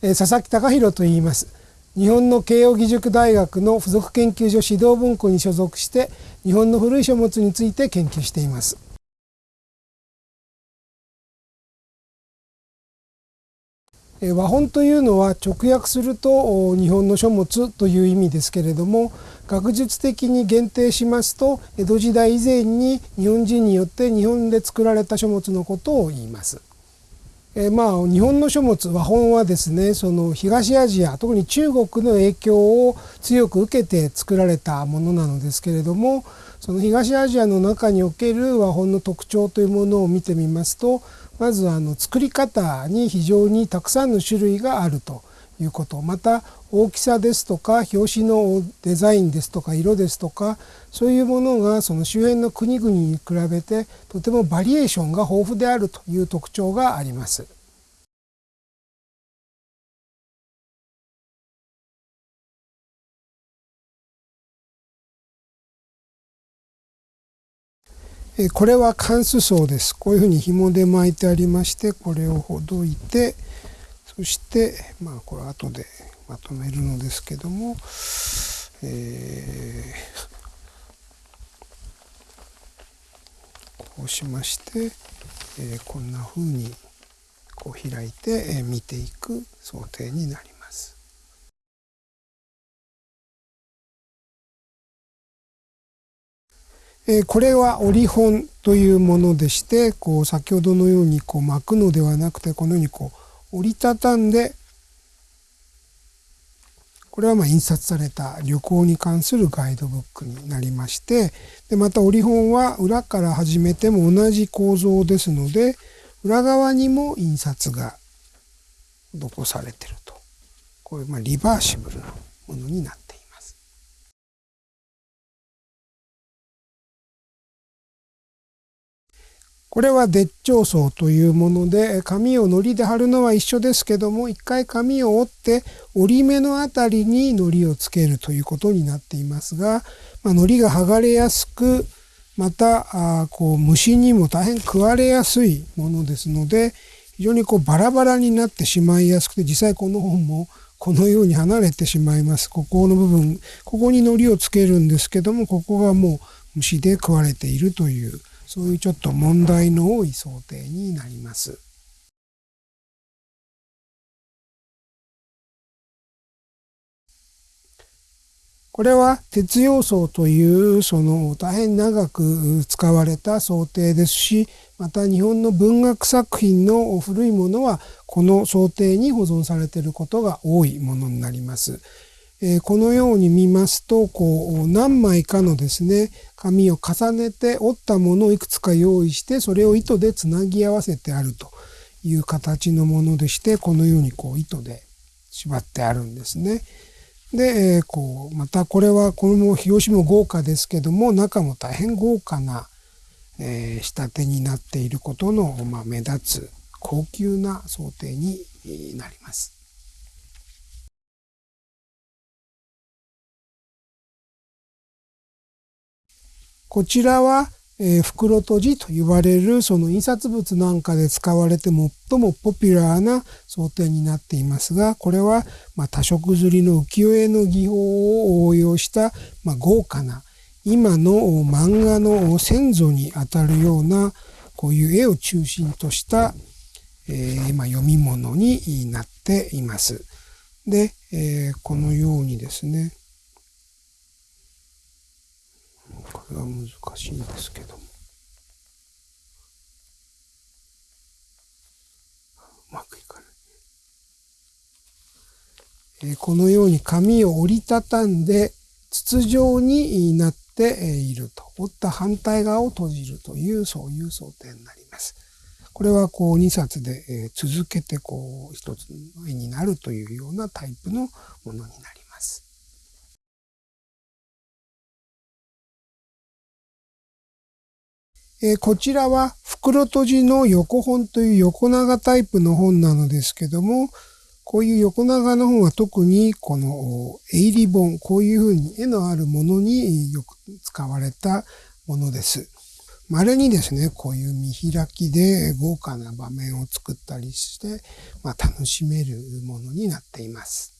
佐々木隆弘と言います。日本の慶應義塾大学の附属研究所指導文庫に所属して日本の古い書物について研究しています。和本というのは直訳すると日本の書物という意味ですけれども学術的に限定しますと江戸時代以前に日本人によって日本で作られた書物のことを言います。えまあ日本の書物和本はですねその東アジア特に中国の影響を強く受けて作られたものなのですけれどもその東アジアの中における和本の特徴というものを見てみますとまずあの作り方に非常にたくさんの種類があると。いうことまた大きさですとか表紙のデザインですとか色ですとかそういうものがその周辺の国々に比べてとてもバリエーションが豊富であるという特徴があります。これは関数層です。こういうふうに紐で巻いてありまして、これをほどいて、そして、まあ、これ後でまとめるのですけども、えー、こうしまして、えー、こんなふうにこう開いて、えー、見ていく想定になります。えこれは折本というものでしてこう先ほどのようにこう巻くのではなくてこのようにこう折りたたんでこれはま印刷された旅行に関するガイドブックになりましてでまた折り本は裏から始めても同じ構造ですので裏側にも印刷が残されてると。こういうまリバーシブルなものになってこれは絶頂層というもので紙を糊で貼るのは一緒ですけども一回紙を折って折り目のあたりに糊をつけるということになっていますが、まあ、糊が剥がれやすくまたあこう虫にも大変食われやすいものですので非常にこうバラバラになってしまいやすくて実際この本もこのように離れてしまいます。ここの部分ここに糊をつけるんですけどもここがもう虫で食われているというそういうちょっと問題の多い想定になります。これは鉄要素というその大変長く使われた想定ですしまた日本の文学作品の古いものはこの想定に保存されていることが多いものになります。えこのように見ますとこう何枚かのですね紙を重ねて折ったものをいくつか用意してそれを糸でつなぎ合わせてあるという形のものでしてこのようにこう糸で縛ってあるんですね。で、えこうまたこれはこの表紙も豪華ですけども中も大変豪華な、え仕立てになっていることの、ま目立つ高級な想定になります。こちらは、えー、袋閉じと言われるその印刷物なんかで使われて最もポピュラーな想定になっていますが、これは、まあ、多色刷りの浮世絵の技法を応用した、まあ、豪華な今の漫画の先祖にあたるようなこういう絵を中心とした、えー、まあ、読み物になっています。で、えー、このようにですね、これは難しいんですけども。うまくいかない。えこのように紙を折りたたんで筒状になっていると。折った反対側を閉じるという、そういう想定になります。これはこう2冊で続けてこう一つの絵になるというようなタイプのものになります。えー、こちらは袋閉じの横本という横長タイプの本なのですけども、こういう横長の本は特にこの絵入り本、こういうふうに絵のあるものによく使われたものです。稀にですね、こういう見開きで豪華な場面を作ったりして、まあ、楽しめるものになっています。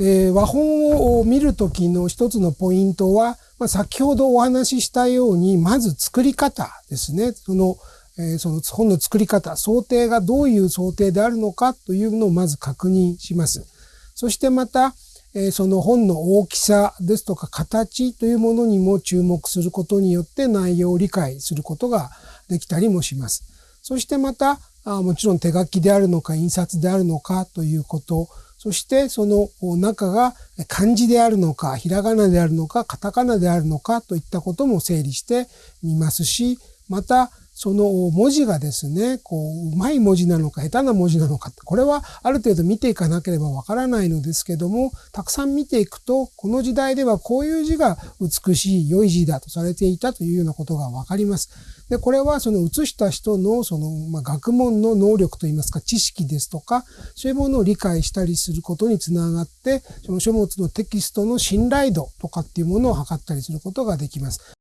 えー、和本を見るときの一つのポイントは、まあ、先ほどお話ししたように、まず作り方ですね。その、えー、その本の作り方、想定がどういう想定であるのかというのをまず確認します。そしてまた、えー、その本の大きさですとか形というものにも注目することによって内容を理解することができたりもします。そしてまた、あもちろん手書きであるのか印刷であるのかということ、そしてその中が漢字であるのか、ひらがなであるのか、カタカナであるのかといったことも整理してみますし、またその文字がですね、こう、うまい文字なのか、下手な文字なのか、これはある程度見ていかなければわからないのですけども、たくさん見ていくと、この時代ではこういう字が美しい、良い字だとされていたというようなことがわかります。で、これはその写した人のその、まあ、学問の能力といいますか、知識ですとか、そういうものを理解したりすることにつながって、その書物のテキストの信頼度とかっていうものを測ったりすることができます。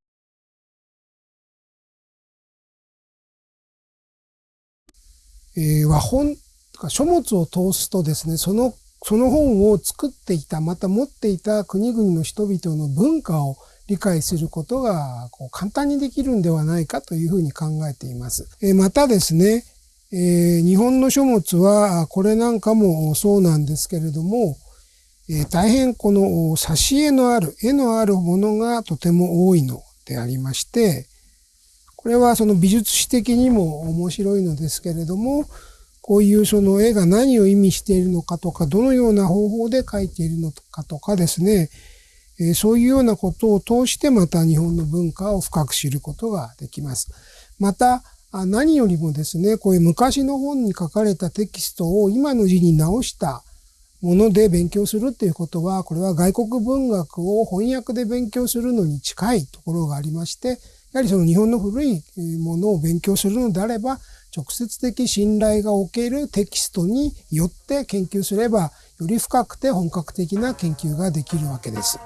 えー、和本とか書物を通すとですね、その、その本を作っていた、また持っていた国々の人々の文化を理解することがこう簡単にできるんではないかというふうに考えています。えー、またですね、えー、日本の書物は、これなんかもそうなんですけれども、えー、大変この挿絵のある、絵のあるものがとても多いのでありまして、これはその美術史的にも面白いのですけれども、こういうその絵が何を意味しているのかとか、どのような方法で描いているのかとかですね、えそういうようなことを通してまた日本の文化を深く知ることができます。また、何よりもですね、こういう昔の本に書かれたテキストを今の字に直したもので勉強するっていうことは、これは外国文学を翻訳で勉強するのに近いところがありまして、やはりその日本の古いものを勉強するのであれば、直接的信頼がおけるテキストによって研究すれば、より深くて本格的な研究ができるわけです。